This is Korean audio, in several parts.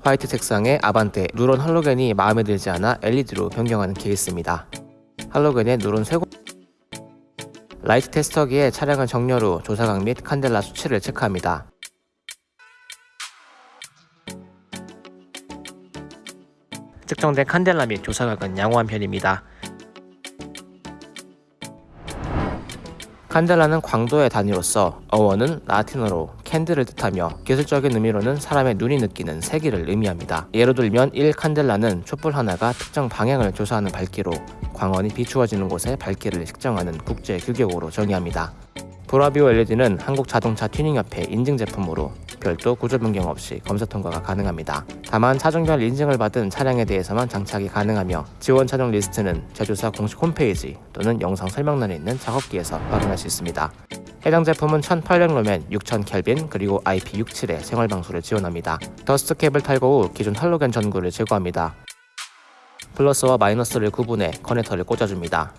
화이트 색상의 아반떼 누런 할로겐이 마음에 들지 않아 LED로 변경하는 케이스입니다. 할로겐의 누런 쇄골 라이트 테스터기에 차량을 정렬 후 조사각 및 칸델라 수치를 체크합니다. 측정된 칸델라 및 조사각은 양호한 편입니다. 칸델라는 광도의 단위로서 어원은 라틴어로 candle을 뜻하며 기술적인 의미로는 사람의 눈이 느끼는 세기를 의미합니다. 예로 들면 1칸델라는 촛불 하나가 특정 방향을 조사하는 밝기로 광원이 비추어지는 곳의 밝기를 측정하는 국제 규격으로 정의합니다. 보라비오 LED는 한국자동차 튜닝협회 인증 제품으로 별도 구조 변경 없이 검사 통과가 가능합니다. 다만 차종별 인증을 받은 차량에 대해서만 장착이 가능하며 지원 차종 리스트는 제조사 공식 홈페이지 또는 영상 설명란에 있는 작업기에서 확인할 수 있습니다. 해당 제품은 1800 루멘, 6000 켈빈 그리고 IP67의 생활 방수를 지원합니다. dust cap을 탈거 후 기존 할로겐 전구를 제거합니다. 플러스와 마이너스를 구분해 커넥터를 꽂아줍니다.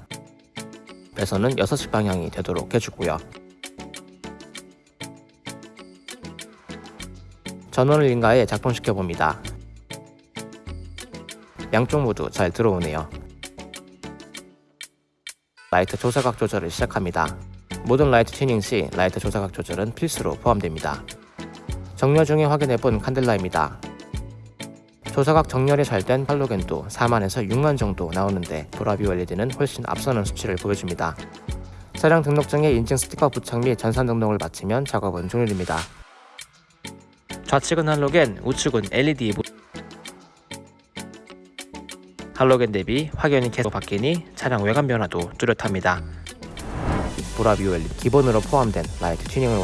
배선은 6시 방향이 되도록 해주고요. 전원을 인가해 작동시켜 봅니다. 양쪽 모두 잘 들어오네요. 라이트 조사각 조절을 시작합니다. 모든 라이트 튜닝 시 라이트 조사각 조절은 필수로 포함됩니다. 정렬 중에 확인해본 칸델라입니다. 조사각 정렬이 잘된 할로겐도 4만에서 6만 정도 나오는데 보라비오 LED는 훨씬 앞서는 수치를 보여줍니다. 차량 등록증에 인증 스티커 부착 및 전산 등록을 마치면 작업은 종료됩니다. 좌측은 할로겐, 우측은 LED 모... 할로겐 대비 확연히 계속 바뀌니 차량 외관 변화도 뚜렷합니다. 보라비오 LED 기본으로 포함된 라이트 튜닝을